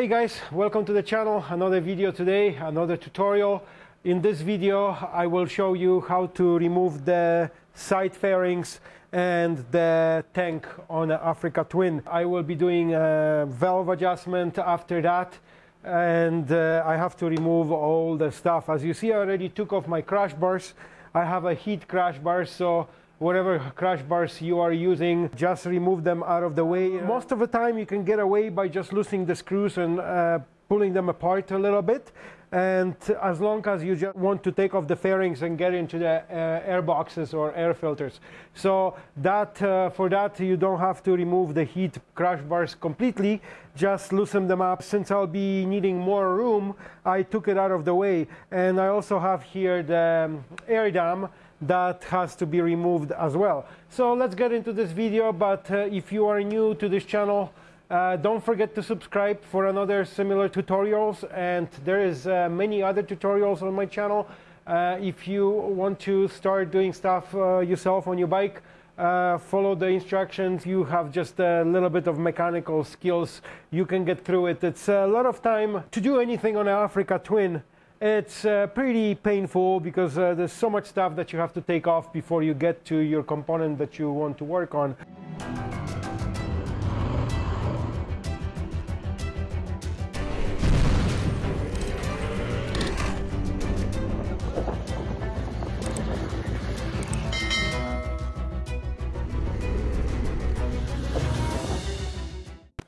Hey guys, welcome to the channel. Another video today, another tutorial. In this video, I will show you how to remove the side fairings and the tank on Africa Twin. I will be doing a valve adjustment after that and uh, I have to remove all the stuff. As you see, I already took off my crash bars. I have a Heed crash bar, so whatever crash bars you are using, just remove them out of the way. Most of the time you can get away by just loosening the screws and uh, pulling them apart a little bit. And as long as you just want to take off the fairings and get into the uh, air boxes or air filters. So that uh, for that you don't have to remove the Heed crash bars completely, just loosen them up. Since I'll be needing more room, I took it out of the way. And I also have here the um, air dam that has to be removed as well. So let's get into this video, but uh, if you are new to this channel, uh, don't forget to subscribe for another similar tutorials and there is uh, many other tutorials on my channel. Uh, if you want to start doing stuff uh, yourself on your bike, uh, follow the instructions. You have just a little bit of mechanical skills. You can get through it. It's a lot of time to do anything on an Africa Twin. It's uh, pretty painful because uh, there's so much stuff that you have to take off before you get to your component that you want to work on.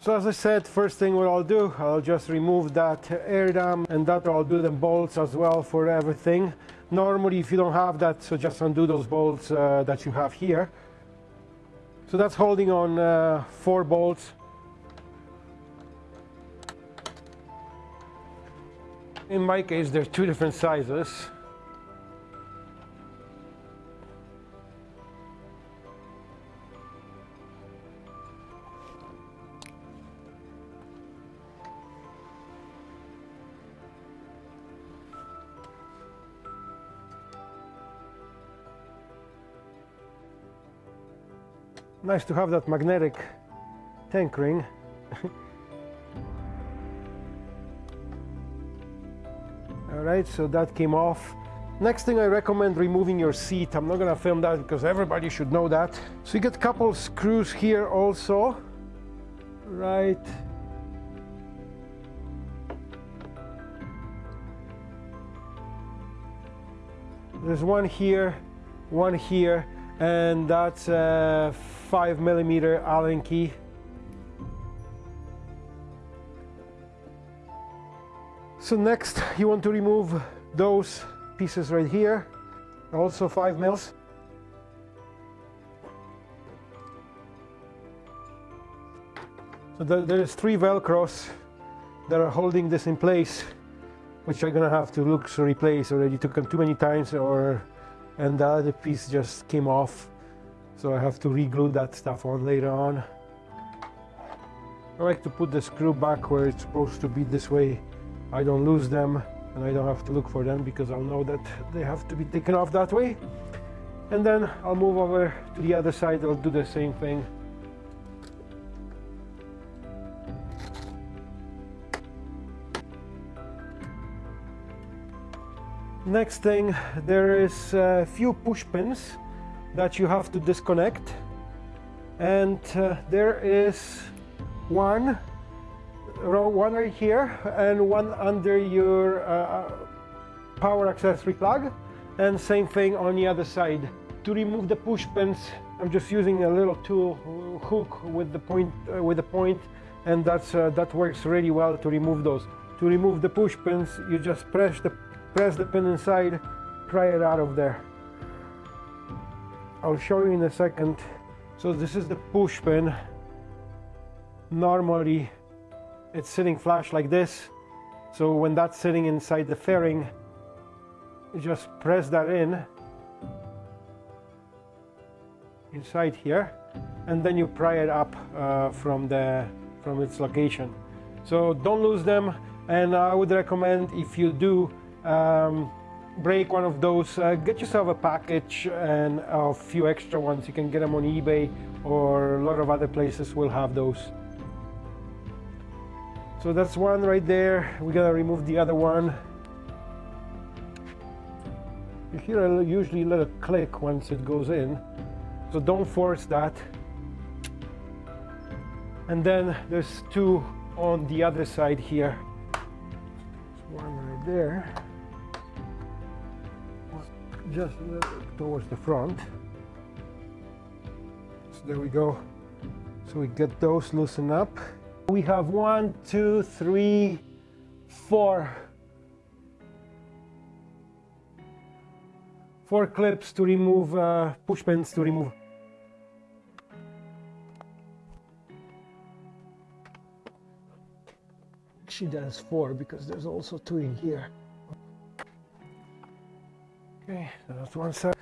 So as I said, first thing what I'll do, I'll just remove that air dam and that I'll do the bolts as well for everything. Normally if you don't have that, so just undo those bolts uh, that you have here. So that's holding on uh, four bolts. In my case, there's two different sizes. Nice to have that magnetic tank ring. All right so that came off. Next thing I recommend removing your seat. I'm not gonna film that because everybody should know that. So you get a couple screws here also. Right. There's one here one here and that's a 5 millimeter Allen key. So next you want to remove those pieces right here, also 5 mils. So there's three velcros that are holding this in place, which I'm gonna have to look to replace already took them too many times or and the other piece just came off so I have to re-glue that stuff on later on. I like to put the screw back where it's supposed to be. This way I don't lose them and I don't have to look for them because I'll know that they have to be taken off that way. And then I'll move over to the other side. I'll do the same thing. Next thing, there is a few push pins that you have to disconnect. And uh, there is one, row one right here and one under your uh, power accessory plug. And same thing on the other side. To remove the push pins, I'm just using a little tool hook with the point, uh, with the point and that's, uh, that works really well to remove those. To remove the push pins, you just press the press the pin inside pry it out of there I'll show you in a second. So this is the push pin normally it's sitting flush like this. So when that's sitting inside the fairing just press that in inside here and then you pry it up uh, from the from its location. So don't lose them and I would recommend if you do um, break one of those, uh, get yourself a package and a few extra ones. You can get them on eBay or a lot of other places will have those. So that's one right there. We're gonna remove the other one. You hear a, usually a little click once it goes in, so don't force that. And then there's two on the other side here. one right there, just towards the front. So there we go. So we get those loosened up. We have one, two, three, four. Four clips to remove, uh, push pins to remove. She does four because there's also two in here. Okay, so that's one side.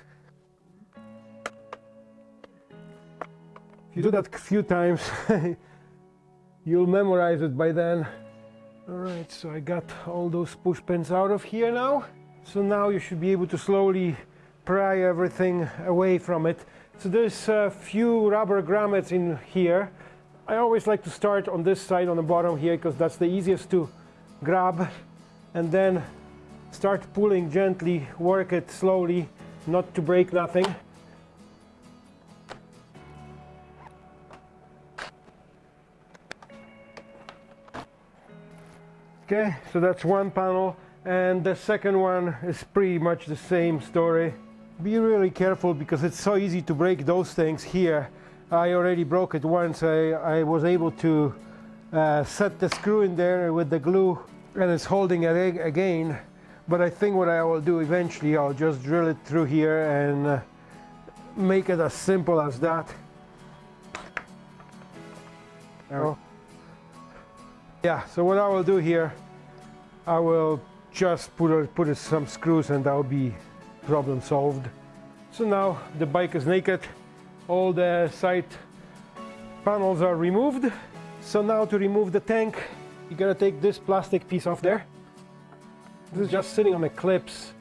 If you do that a few times, you'll memorize it by then. All right, so I got all those push pins out of here now. So now you should be able to slowly pry everything away from it. So there's a few rubber grommets in here. I always like to start on this side on the bottom here because that's the easiest to grab and then start pulling gently, work it slowly, not to break nothing. Okay, so that's one panel and the second one is pretty much the same story. Be really careful because it's so easy to break those things here. I already broke it once. I, I was able to uh, set the screw in there with the glue and it's holding it again. But I think what I will do eventually, I'll just drill it through here and uh, make it as simple as that. Oh. Yeah, so what I will do here, I will just put, a, put some screws and that'll be problem solved. So now the bike is naked, all the side panels are removed. So now to remove the tank, you gotta take this plastic piece off there. This is just sitting on the clips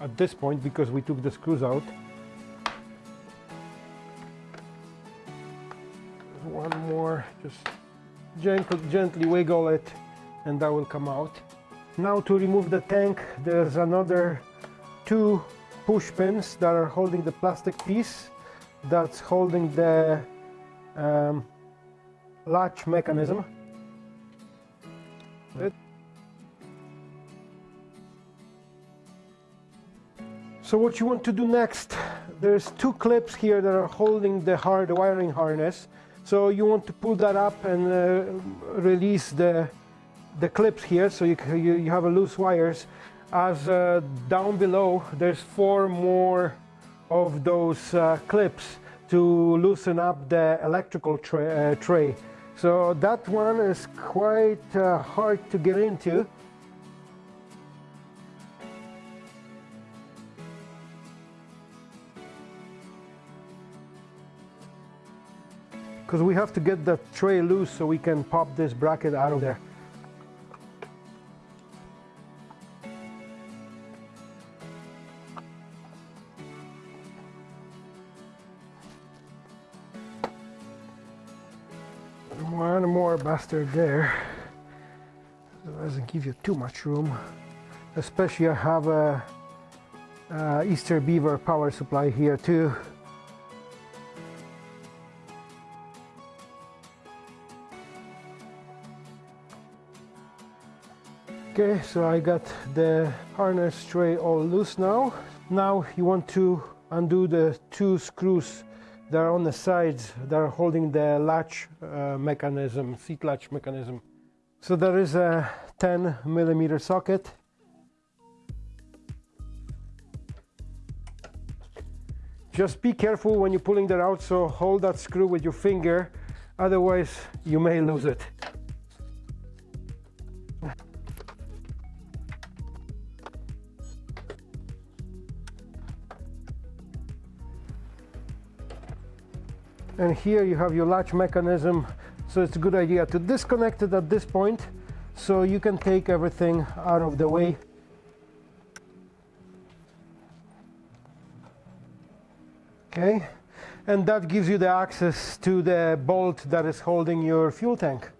at this point because we took the screws out. one more, just gently, gently wiggle it and that will come out. Now to remove the tank, there's another two push pins that are holding the plastic piece that's holding the um, latch mechanism. So what you want to do next, there's two clips here that are holding the hard wiring harness so you want to pull that up and uh, release the, the clips here so you, you, you have a loose wires. As uh, down below, there's four more of those uh, clips to loosen up the electrical tra uh, tray. So that one is quite uh, hard to get into. because we have to get the tray loose so we can pop this bracket out of there. There. It doesn't give you too much room. Especially I have a, a Eastern Beaver power supply here too. Okay, so I got the harness tray all loose now. Now you want to undo the two screws that are on the sides they're holding the latch uh, mechanism, seat latch mechanism. So there is a 10 millimeter socket. Just be careful when you're pulling that out, so hold that screw with your finger, otherwise you may lose it. And here you have your latch mechanism. So it's a good idea to disconnect it at this point so you can take everything out of the way. Okay. And that gives you the access to the bolt that is holding your fuel tank.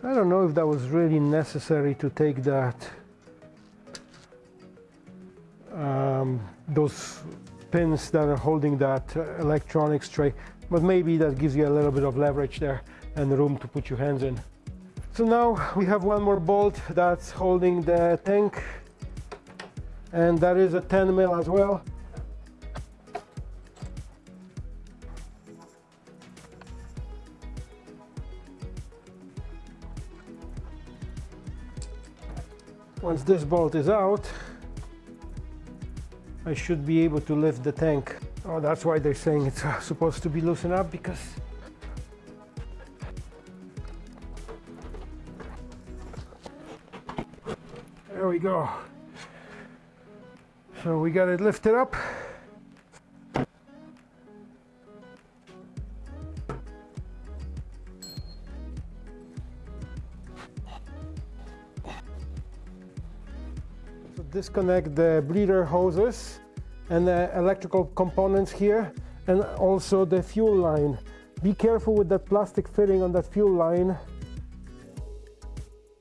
So I don't know if that was really necessary to take that um, those pins that are holding that uh, electronics tray but maybe that gives you a little bit of leverage there and room to put your hands in. So now we have one more bolt that's holding the tank and that is a 10 mil as well. Once this bolt is out, I should be able to lift the tank. Oh, that's why they're saying it's uh, supposed to be loosened up because there we go. So we got it lifted up. So disconnect the bleeder hoses and the electrical components here and also the fuel line. Be careful with that plastic fitting on that fuel line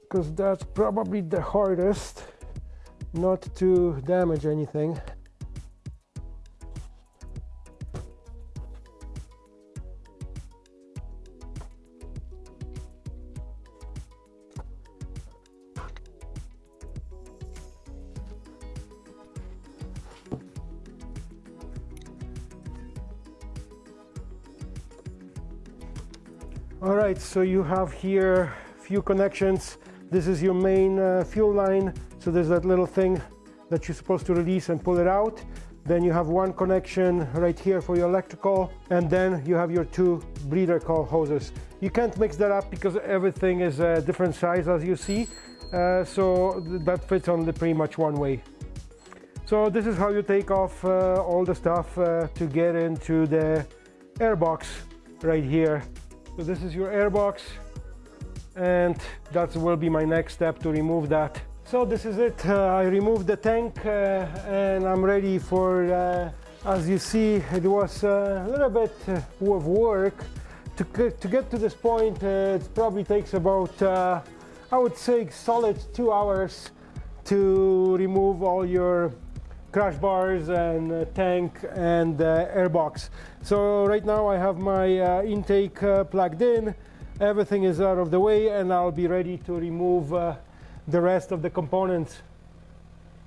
because that's probably the hardest not to damage anything. All right, so you have here few connections. This is your main uh, fuel line. So there's that little thing that you're supposed to release and pull it out. Then you have one connection right here for your electrical, and then you have your two bleeder coil hoses. You can't mix that up because everything is a different size as you see. Uh, so that fits only pretty much one way. So this is how you take off uh, all the stuff uh, to get into the airbox right here. So this is your airbox and that will be my next step to remove that. So this is it. Uh, I removed the tank uh, and I'm ready for, uh, as you see, it was uh, a little bit uh, of work. To, to get to this point, uh, it probably takes about, I would say, solid two hours to remove all your crash bars and uh, tank and uh, airbox. So right now I have my uh, intake uh, plugged in, everything is out of the way and I'll be ready to remove uh, the rest of the components.